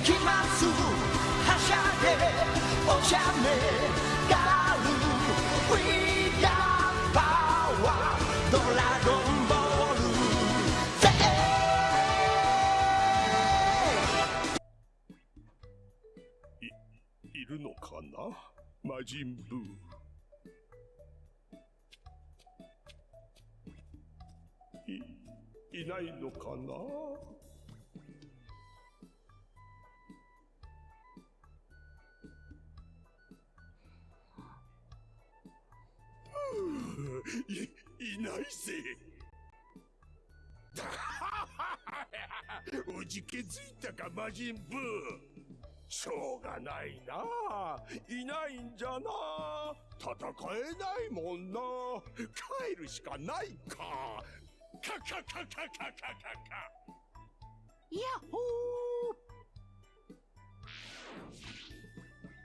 行きますはしゃいでおしゃれガール We got power ドラゴンボールぜいるのかな？魔人ブー。いいないのかな？いいないぜ。うじけづいたか魔人ブー。しょうがないな。いないんじゃな。戦えないもんな。帰るしかないか。カカカカカカカカ。ヤッホ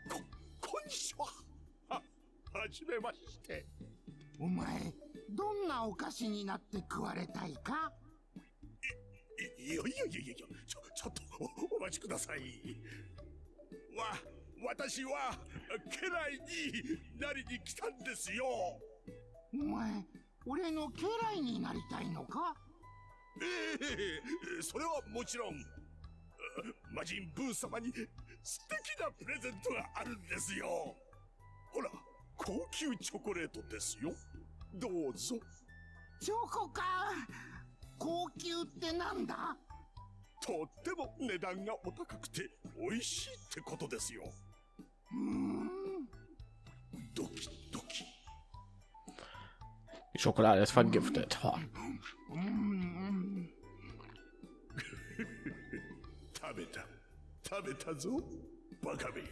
ここんにちは。ははじめまして。ーお前どんなお菓子になって食われたいか？いいやいやいやいやちょちょっとおお待ちください。わ私は家来になりに来たんですよ。お前俺の家来になりたいのか？ええそれはもちろん。魔人ブー様に素敵なプレゼントがあるんですよ。ほら高級チョコレートですよ。どうぞ。チョコか。高級ってなんだ？とっても値段がお高くて美味しいってことですよ。うーん。ドキドキ。Die Schokolade ist vergiftet. 食べた。食べたぞバカめ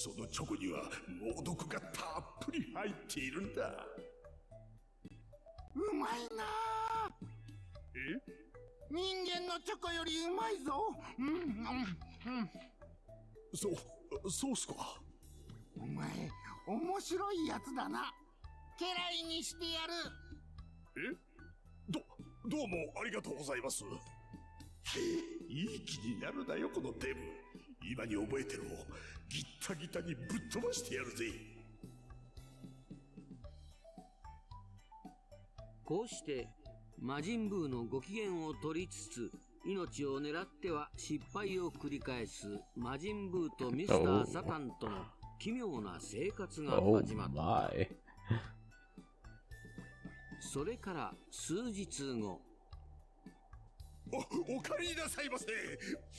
そのチョコには猛毒がたっぷり入っているんだ。うまいな。あえ？人間のチョコよりうまいぞ。うんうんうん。そうそうっすか。お前面白いやつだな。家来にしてやる。え？どどうもありがとうございます。いい気になるなよこのデブ今に覚えてろ。ギッタギタにぶっ飛ばしてやるぜ。こうして魔人ブーのご機嫌を取りつつ命を狙っては失敗を繰り返す魔人ブーとミスター・サタンとの奇妙な生活が Oh 始まった。my. それから数日後。おお帰りなさいませ。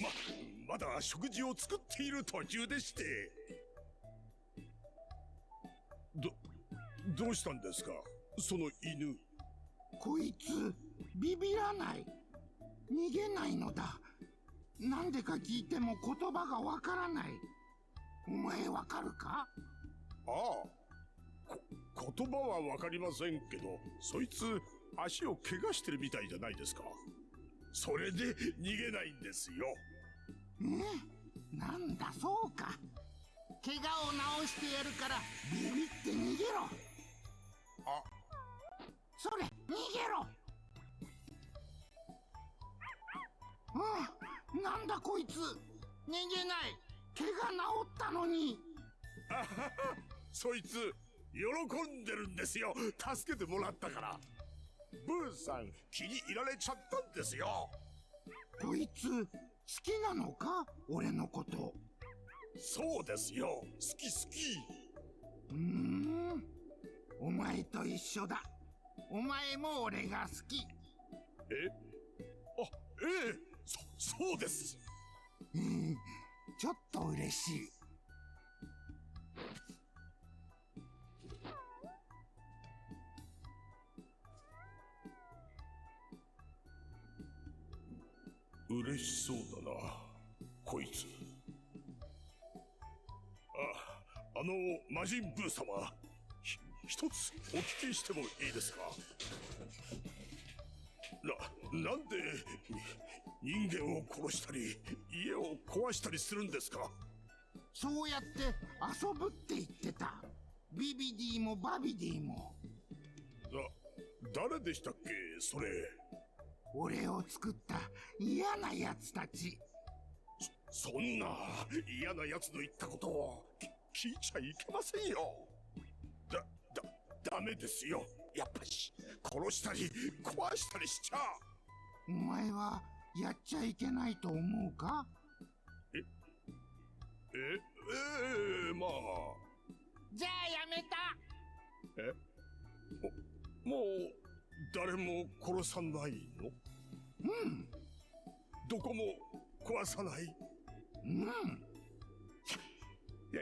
ままだ食事を作っている途中でして。どどうしたんですか？その犬。こいつビビらない。逃げないのだ。なんでか聞いても言葉がわからない。お前わかるか？ああ。こ言葉はわかりませんけどそいつ足を怪我してるみたいじゃないですか。それで逃げないんですよねなんだそうか。怪我を治してやるからビビって逃げろ。あ。それ逃げろ。うん。なんだこいつ。逃げない。怪我治ったのに。あははそいつ喜んでるんですよ。助けてもらったから。ブーさん気に入られちゃったんですよ。こいつ好きなのか？俺のこと。そうですよ。好き好き。うーん。お前と一緒だ。お前も俺が好き。え？あええ。そそうです。うん。ちょっと嬉しい嬉しそうだなこいつ。ああの魔人ブー様ひ一つお聞きしてもいいですか？ななんでに人間を殺したり家を壊したりするんですか？そうやって遊ぶって言ってた。ビビディもバビディも。だ誰でしたっけそれ？俺を作った嫌な奴たち。そんな嫌な奴の言ったことをき聞いちゃいけませんよ。だだダメですよ。やっぱし殺したり壊したりしちゃお前はやっちゃいけないと思うか？えええまあ。じゃあやめた。もう誰も殺さないのうんどこも壊さないうんや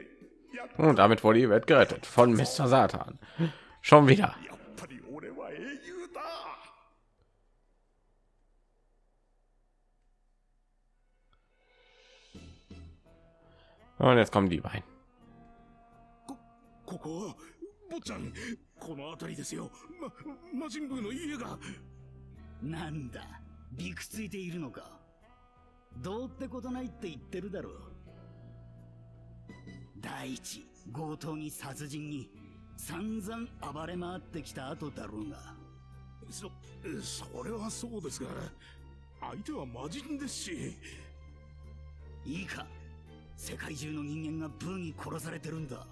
やっ Und damit wurde die Welt gerettet von Mr. Satan. Schon wieder. やっぱり俺は英雄だ Und jetzt kommen die beiden. この辺りですよ。ま魔人ブーの家が。なんだ。びくついているのか。どうってことないって言ってるだろう。第一強盗に殺人に散々暴れ回ってきた後だろうが。そそれはそうですが相手は魔人ですし。いいか。世界中の人間がブーに殺されてるんだ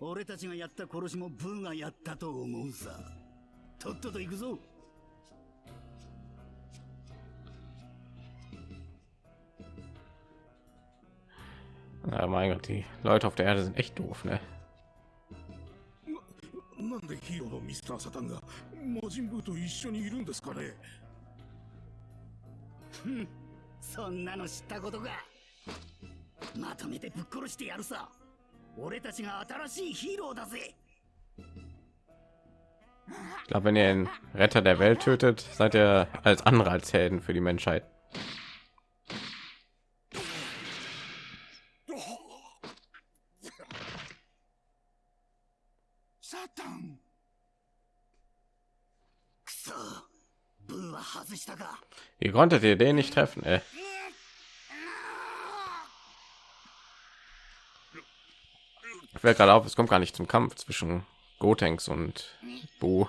俺たちがやった殺しもブーがやったと思うさ。とっとと行くぞ。Ja, mein Gott, die Leute auf der Erde sind echt doof, ne? なんでヒーローのミスター・サタンが魔人ブーと一緒にいるんですかねそんなの知ったことか。まとめてぶっ殺してやるさ Ich glaube, wenn ihr den Retter der Welt tötet, seid ihr als andere als Helden für die Menschheit. サタンくそブーは外したか Wie konntet ihr den nicht treffen, ey? Fällt gerade auf, es kommt gar nicht zum Kampf zwischen Gotenks und Bu.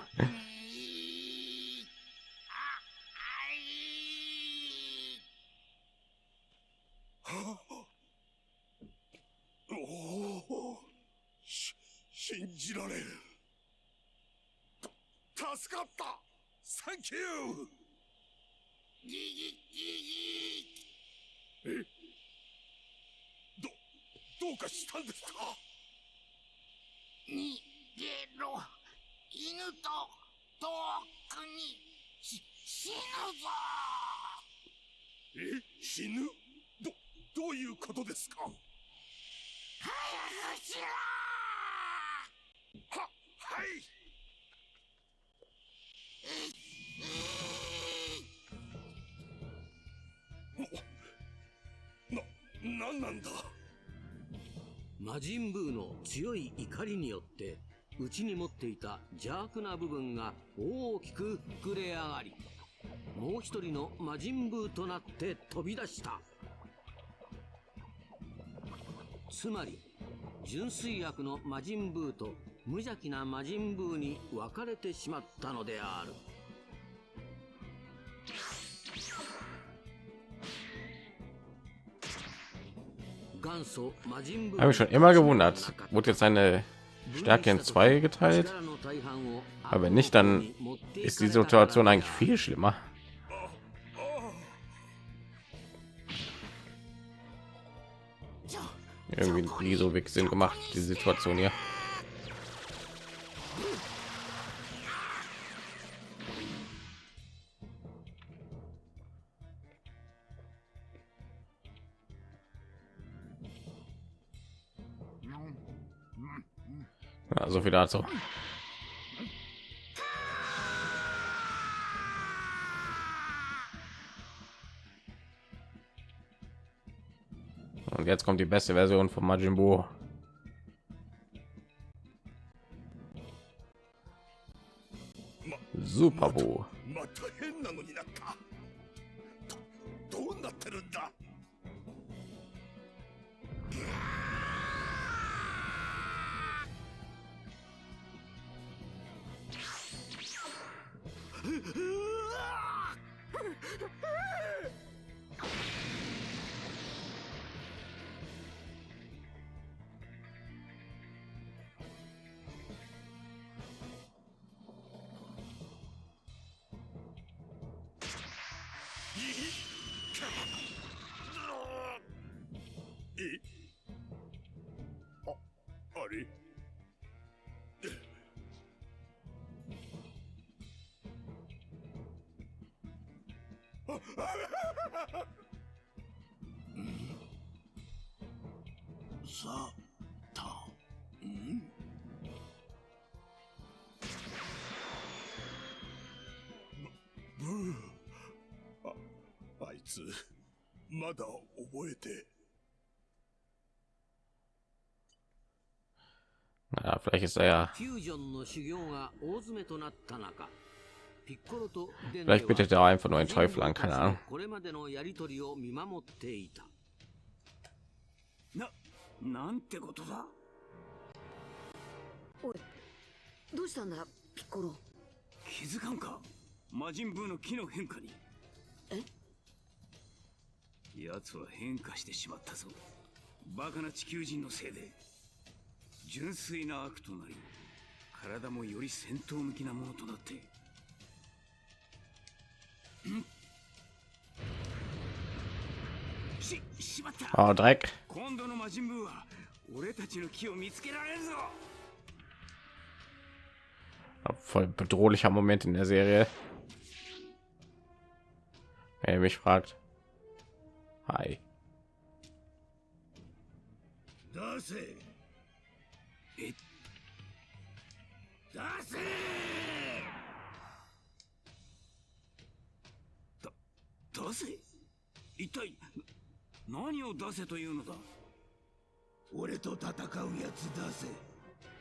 早くしろははい。な、なんなんだ。魔人ブーの強い怒りによって内に持っていた邪悪な部分が大きく膨れ上がりもう一人の魔人ブーとなって飛び出した。つまり純粋悪の魔人ブーと無邪気な魔人ブーに分かれてしまったのである Habe ich schon immer gewundert. Wurde jetzt seine Stärke in zwei geteilt? Aber wenn nicht, dann ist die Situation eigentlich viel schlimmer. Irgendwie nie so wirklich Sinn gemacht, die Situation hier. Ja, so viel dazu. Jetzt kommt die beste Version von Majin Buu. スーえ？あ、あれ？あ、あまだ覚えて。Naja, vielleicht ist er ja. Vielleicht bittet er einfach nur einen Teufel an, keine Ahnung. これまでのやりとりを見守っていた。ななんてことだ？どうしたんだピッコロ気づかんか？魔人ブーの木の変化に。え奴は変化してしまったぞバカな地球人のせいで純粋な悪となり体もより戦闘向きなものとなってんししまった Oh, Dreck. 今度の魔人ブーは俺たちの木を見つけられるぞ Voll bedrohlicher Moment in der Serie. Ihr mich fragt. Hi. 出せ。え？出せ。出せ？一体何を出せというのだ？俺と戦うやつ出せ。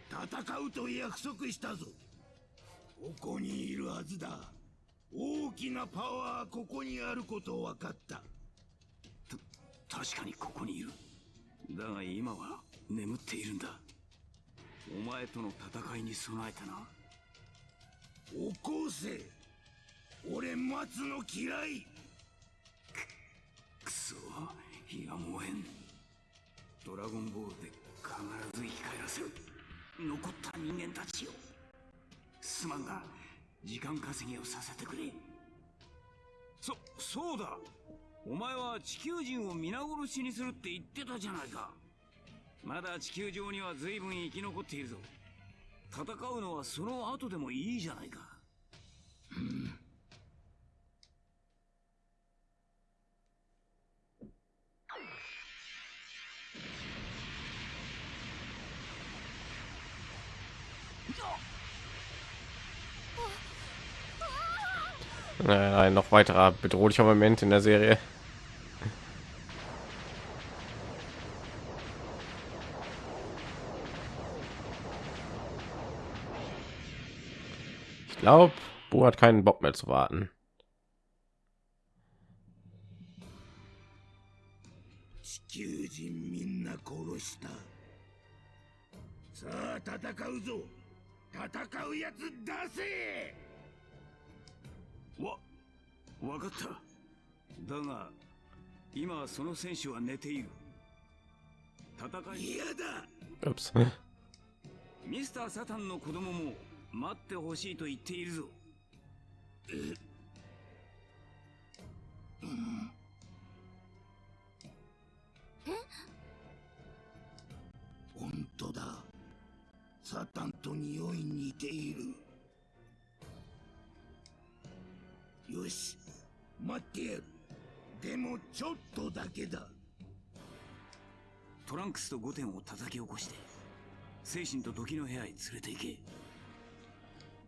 戦うと約束したぞ。ここにいるはずだ。大きなパワーここにあること分かった。確かにここにいる。だが今は眠っているんだ。お前との戦いに備えたな。起こせ。俺待つの嫌い。くそ火が燃えん。ドラゴンボールで必ず生き返らせる。残った人間たちよすまんが時間稼ぎをさせてくれ。そそうだお前は地球人を皆殺しにするって言ってたじゃないか。まだ地球上には随分生き残っているぞ。戦うのはその後でもいいじゃないか。Nein, ein noch weiterer bedrohlicher Moment in der Serie. Ich glaube, Bo hat keinen Bock mehr zu warten. わ、わかった。だが、今その選手は寝ている。戦い、嫌だ.ミスター・サタンの子供も待ってほしいと言っているぞ。本当だサタンと匂い似ているよし待ってやるでもちょっとだけだトランクスと5点を叩き起こして、精神と時の部屋へ連れて行け。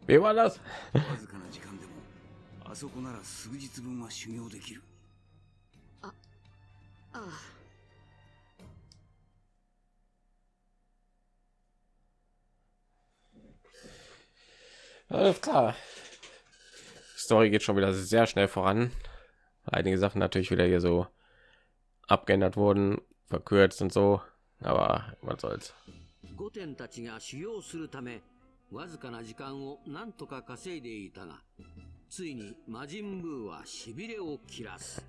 Wie war das? わずかな時間でも、あそこなら数日分は修行できる。ああ Alles klar. Story geht schon wieder sehr schnell voran. Einige Sachen natürlich wieder hier so abgeändert wurden, verkürzt und so. Aber was soll's. 御殿たちが修行するためわずかな時間を何とか稼いでいたがついに魔人ブーはしびれを切らす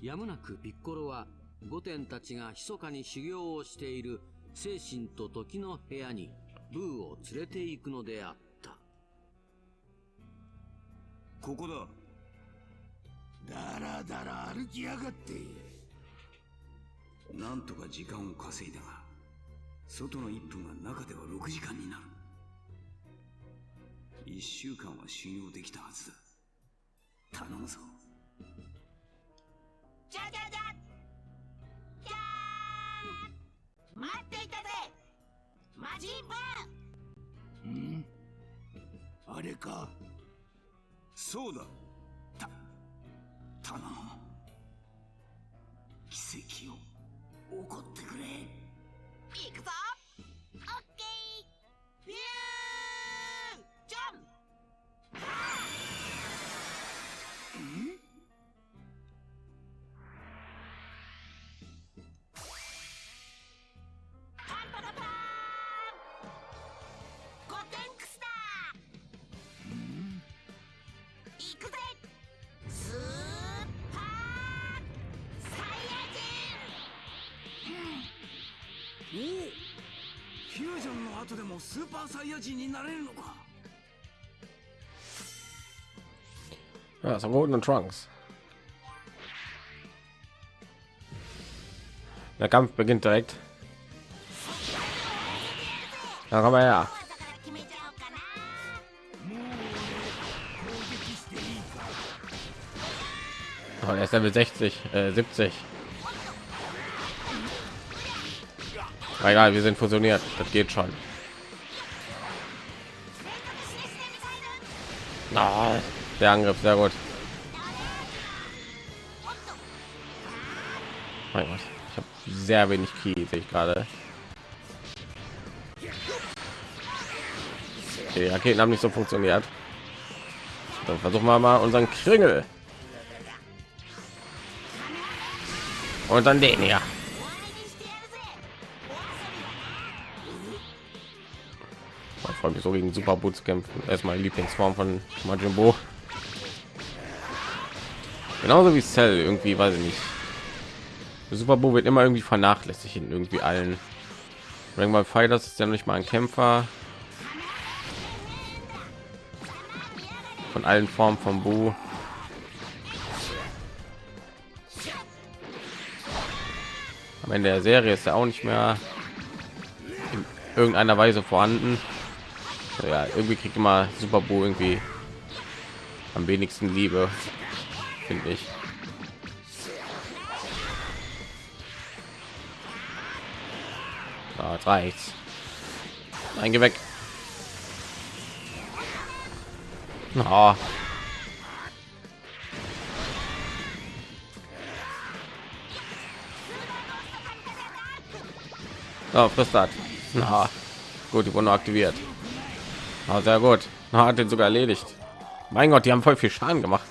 やむなくピッコロは御殿たちが密かに修行をしている精神と時の部屋にブーを連れて行くのであったここだ。だらだら歩きやがって。なんとか時間を稼いだが外の1分が中では6時間になる。1週間は修行できたはずだ。頼むぞ。じゃじゃじゃじゃーん待っていたぜ。魔人ブん？あれかそうだ。た頼む。奇跡を起こってくれ。行くぞ。オッケー。ビュージャンプ。行くぜスーパーサイヤ人うんおおフュージョンの後でもスーパーサイヤ人になれるのか Ja, so Golden Trunks. Der Kampf beginnt direkt. Na komm mal her. Oh, er ist Level 60, äh, 70. Aber egal, wir sind fusioniert. Das geht schon. Ah, der Angriff, sehr gut. Mein Gott, ich habe sehr wenig Key, sehe ich gerade. Die Raketen haben nicht so funktioniert. Dann versuchen wir mal unseren Kringel. Und dann den hier. Ich freue mich so gegen Super Boot zu kämpfen. Erstmal Lieblingsform von Majin Buu. Genauso wie Cell irgendwie, weiß ich nicht. Super wird immer irgendwie vernachlässigt in irgendwie allen. Dragon Ball Fighters ist ja nicht mal ein Kämpfer. Von allen Formen von Buu. Ende der Serie ist er auch nicht mehr in irgendeiner Weise vorhanden. Ja, irgendwie kriegt immer Super Buu irgendwie am wenigsten Liebe, finde ich. Jetzt reicht's. Nein, geh weg. Ah. So, frisst das. Na, gut, die wurden aktiviert. Ah, sehr gut. Na, hat den sogar erledigt. Mein Gott, die haben voll viel Schaden gemacht.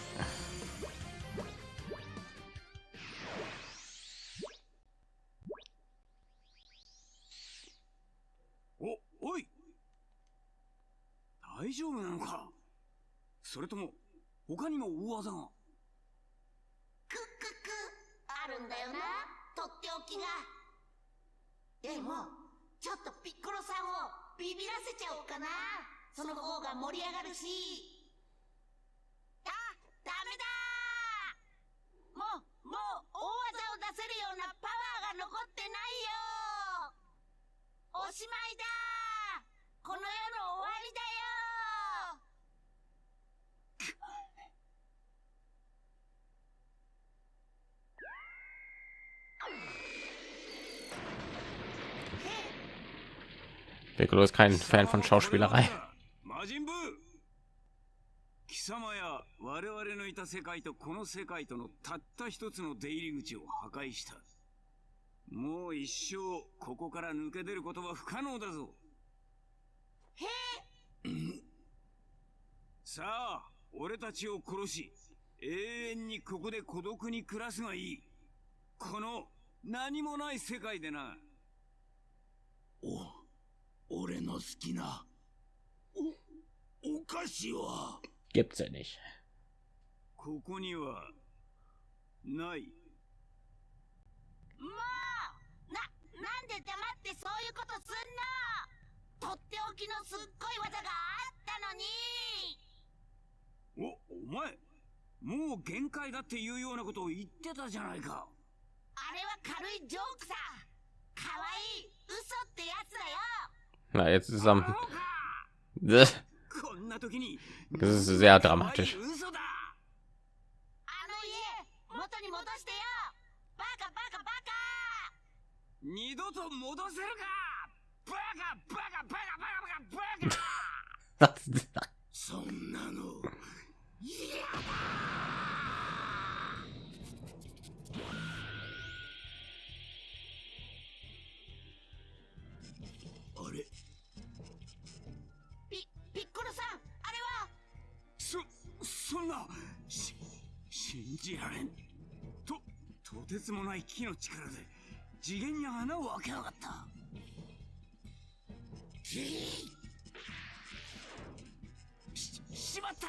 Piccolo ist kein Fan von Schauspielerei. 魔人ブー貴様や我々のいた世界とこの世界とのたった一つの出入り口を破壊したもう一生ここから抜け出ることは不可能だぞさあ俺たちを殺し永遠にここで孤独に暮らすがいいこの何もない世界でなお俺の好きなおお菓子は？Gibt's ja nicht. ここにはない。もう！な、なんで黙ってそういうことすんの？とっておきのすっごい技があったのに！お、お前もう限界だっていうようなことを言ってたじゃないか。あれは軽いジョークさ。可愛い。嘘ってやつだよ Na, jetzt ist es am. Das こんな時に ist sehr dramatisch. んなし信じられん。ととてつもない木の力で次元に穴を開けやがった。ししまった！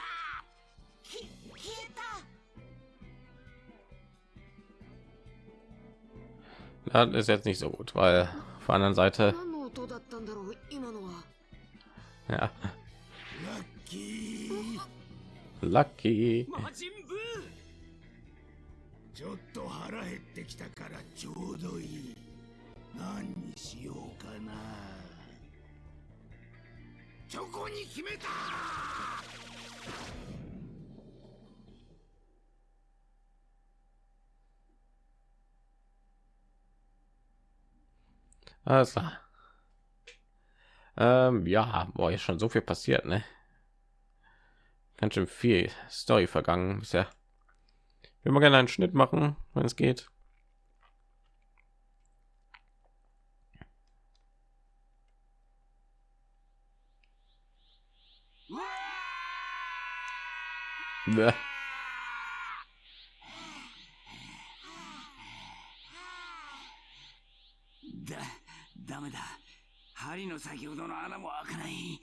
き消えた。Das ist jetzt nicht so gut, weil auf der anderen Seite, 何の音だったんだろう今のは。Ja, lucky. Alles klar. Ähm, ja, war ja schon so viel passiert, ne? Ganz schön viel Story vergangen bisher. Wir mal gerne einen Schnitt machen, wenn es geht. Bäh. だダメだ針の先ほどの穴も開かない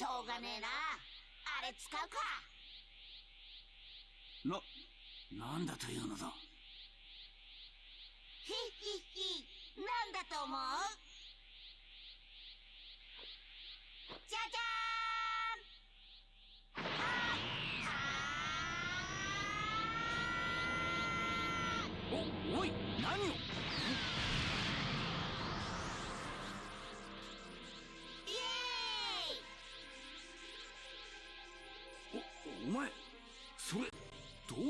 しょうがねえな。あれ使うか。ななんだというのだ？ヒッヒッヒなんだと思う？じゃじゃーん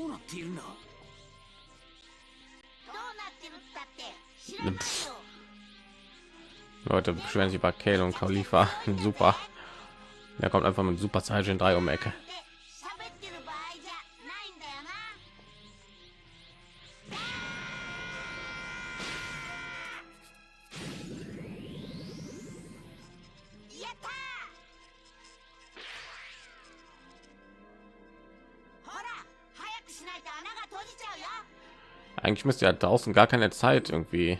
どうなっているんだどうなってるったって知らないよ Leute beschweren sich bei Kale und Khalifa. Super. Der kommt einfach mit Super Saiyan 3 um die Ecke. Eigentlich müsste ja draußen gar keine Zeit irgendwie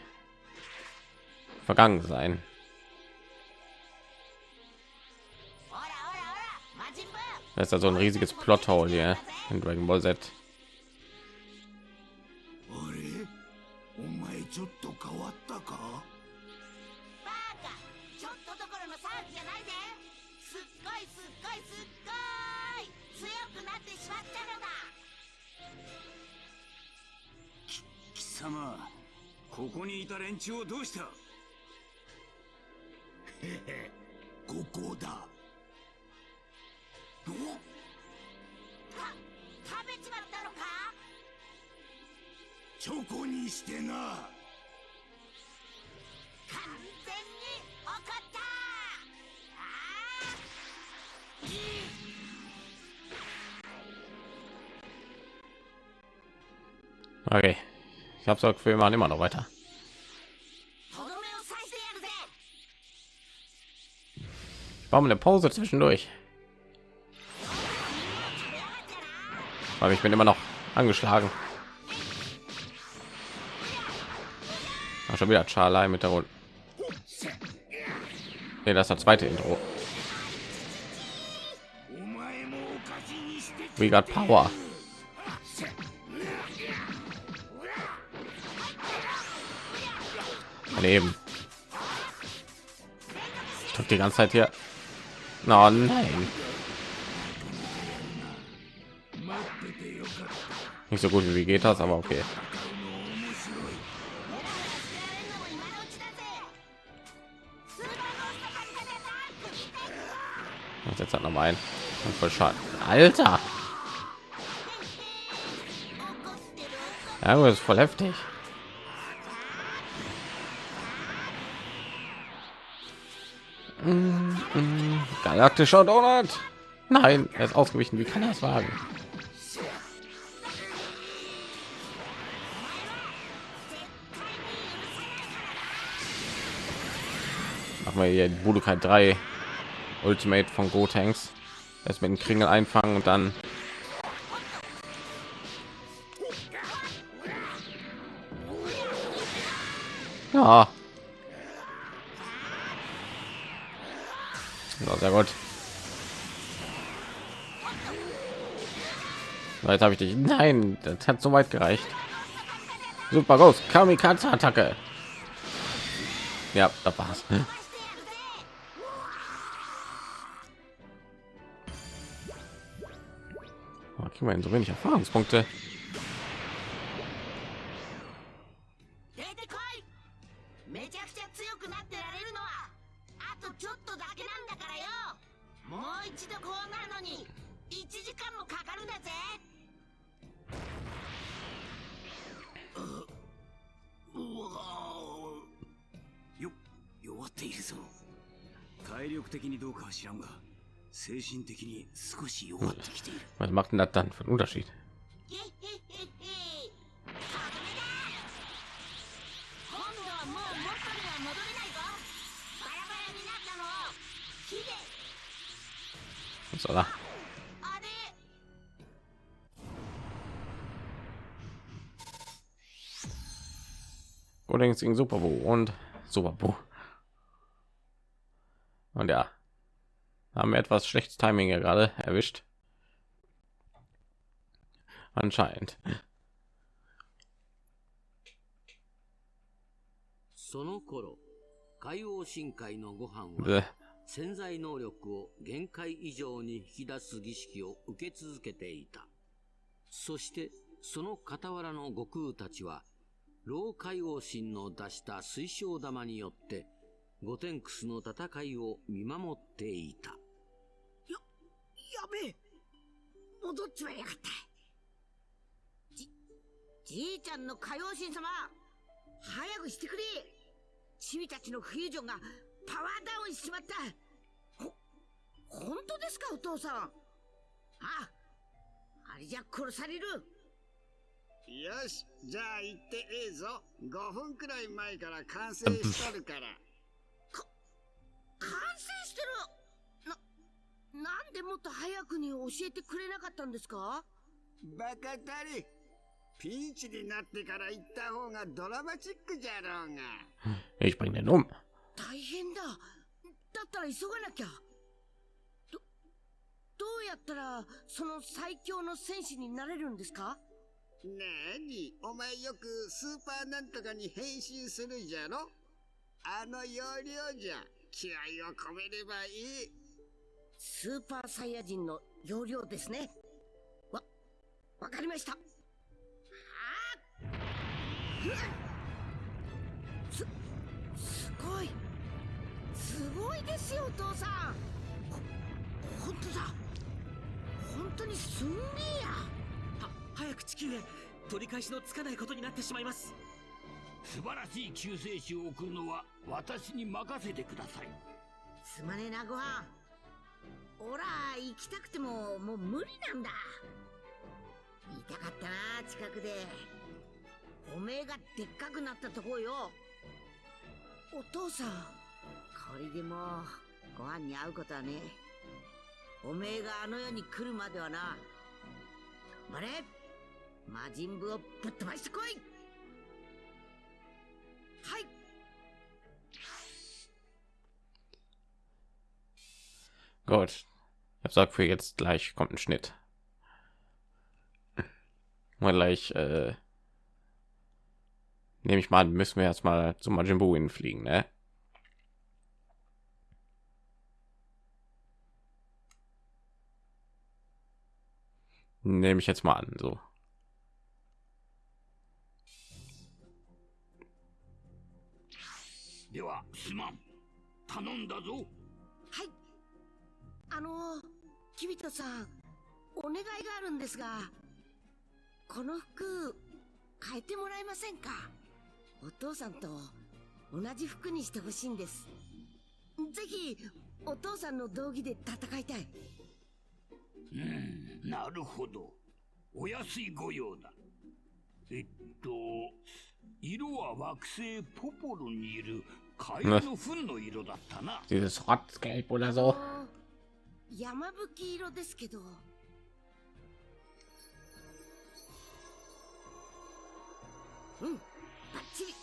vergangen sein. ほらほらほら魔人ブー Das ist ja so ein riesiges Plothole hier in Dragon Ball Z. あ様ここにいた連中をどうした？へへここだ。お？た食べちまったのか？チョコにしてな。完全に怒った！あ Okay. Ich habe das Gefühl, wir machen immer noch weiter. Warum eine Pause zwischendurch? Weil ich bin immer noch angeschlagen. Ach, schon wieder Charlie mit der Runde. Nee, das ist das zweite Intro. We got power. daneben. Ich drück die ganze Zeit hier. No, nein. Nicht so gut wie geht das, aber okay. Jetzt hat noch mal ein. Und voll schade. Alter. Ja, das ist voll heftig. Galaktischer Donut. Nein, er ist ausgewichen. Wie kann er es wagen? Machen wir hier Budokai 3 Ultimate von Gotenks. Erst mit dem Kringel einfangen und dann Ja, sehr gut. Jetzt habe ich dich. Nein, das hat so weit gereicht. Super groß. Kamikaze-Attacke. Ja, da war's. Oh, kriegen wir so wenig Erfahrungspunkte. を火で Was soll er? あれ Allerdings gegen Super Bo und Super Bo. Und ja, haben wir etwas schlechtes Timing ja gerade erwischt. Anscheinend. その頃海王深海のご飯は.潜在能力を限界以上に引き出す儀式を受け続けていた。そして、その傍らの悟空たちは、老海王神の出した水晶玉によって、ゴテンクスの戦いを見守っていた。やべえ戻っちまいやがったじいちゃんの火曜神様早くしてくれ。チビたちのフュージョンがパワーダウンしちまった。ほ、本当ですかお父さん。あ、あれじゃ殺される。よしじゃあ行ってええぞ5分くらい前から完成しとるから。完成してる。な、なんでもっと早くに教えてくれなかったんですか？バカたれ Ich bringe den um. 大変だ。だったら急がなきゃ。ど、どうやったらその最強の戦士になれるんですか？なにお前よくスーパーなんとかに変身するじゃろ？あの要領じゃ。気合を込めればいい。スーパーサイヤ人の容量ですね。わ、わかりました。す、すごい。すごいですよ、お父さん。ほ、ほんとだ。本当にすんげえや。は早く地球へ取り返しのつかないことになってしまいます素晴らしい救世主を送るのは私に任せてくださいすまねえな、ご飯。おら、行きたくても、もう無理なんだ。見たかったな、近くで。おめえがでっかくなったとこよ。お父さん。これでもう、ご飯に会うことはね。おめえがあの世に来るまではな。頑張れ魔人ブをぶっ飛ばしてこいはい Gut. Ich sag für jetzt gleich kommt ein Schnitt. Mal gleich äh, nehme ich mal müssen wir erstmal zum Majin Buu hinfliegen, ne? Nehme ich jetzt mal an, so. Ja, Simon. 頼んだぞはいあの君田さんお願いがあるんですがこの服変えてもらえませんかお父さんと同じ服にしてほしいんです。ぜひお父さんの道着で戦いたい。うんなるほど。お安いご用だ。えっと色は惑星ポポロにいるカエルの糞の色だったな。Dieses Rotzgelb oder so. あの山吹色ですけど。うんバッチリ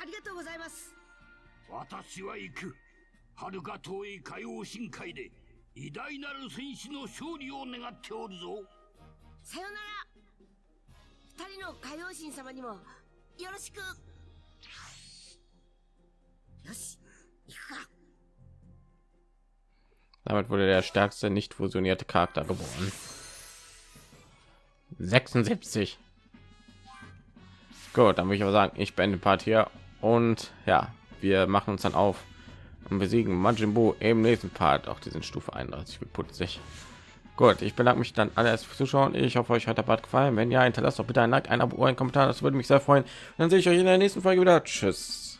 ありがとうございます。私は行く。遥か遠い海王深海で偉大なる戦士の勝利を願っておるぞ。さよなら。二人の海王神様にもよろしく。よし行くか。Damit wurde der stärkste nicht fusionierte Charakter geboren. 76. Gut, dann würde ich aber sagen, ich beende Part hier und ja, wir machen uns dann auf und besiegen Majin Buu im nächsten Part. Auch diesen Stufe 31 wird putzig. Gut, ich bedanke mich dann alles fürs Zuschauen. Ich hoffe, euch hat der Part gefallen. Wenn ja, hinterlasst doch bitte ein Like, ein Abo, ein Kommentar. Das würde mich sehr freuen. Dann sehe ich euch in der nächsten Folge wieder. Tschüss.